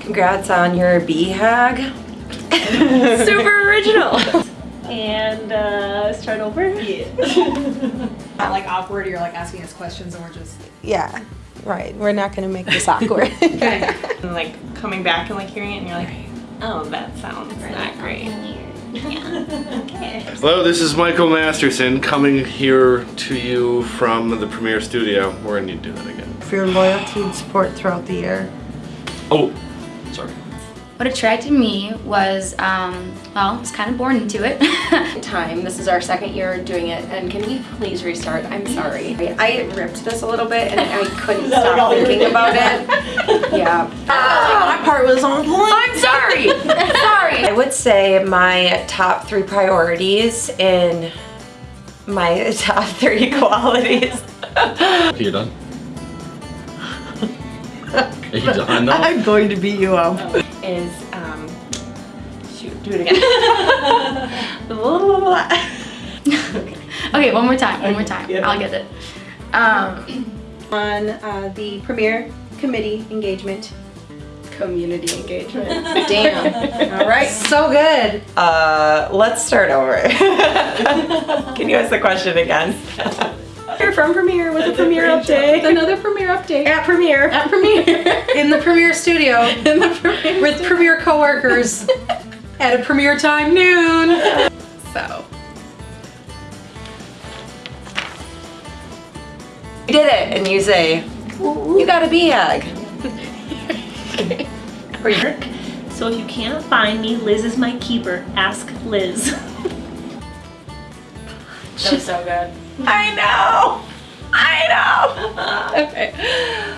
Congrats on your BHAG. Super original. And uh, start over. Yeah. Not like awkward, you're like asking us questions and we're just. Yeah, right. We're not gonna make this awkward. Okay. And like coming back and like hearing it and you're like, oh, that sounds not great. Hello, this is Michael Masterson coming here to you from the Premiere Studio. We're gonna need to do that again. For your loyalty and support throughout the year. Oh, sorry. What attracted me was, um, well, I was kind of born into it. Time. This is our second year doing it, and can we please restart? I'm sorry. I ripped this a little bit, and I couldn't stop thinking about it. Yeah. my part was on point. I'm sorry. sorry. I would say my top three priorities in my top three qualities. You're done? Are you done now? I'm going to beat you up. is um shoot do it again okay, one more time, one more time. I'll get it. Um, On uh, the Premier Committee engagement. community engagement Damn. All right. So good. uh let's start over can you ask the question again You're from Premiere with a Premiere update. Another Premiere update. At Premiere. At Premiere. In the Premiere studio. In the Premier. With Premiere coworkers. At a Premiere time noon. so you did it and you say you got a BHAG or you So if you can't find me, Liz is my keeper. Ask Liz. that was so good I know Okay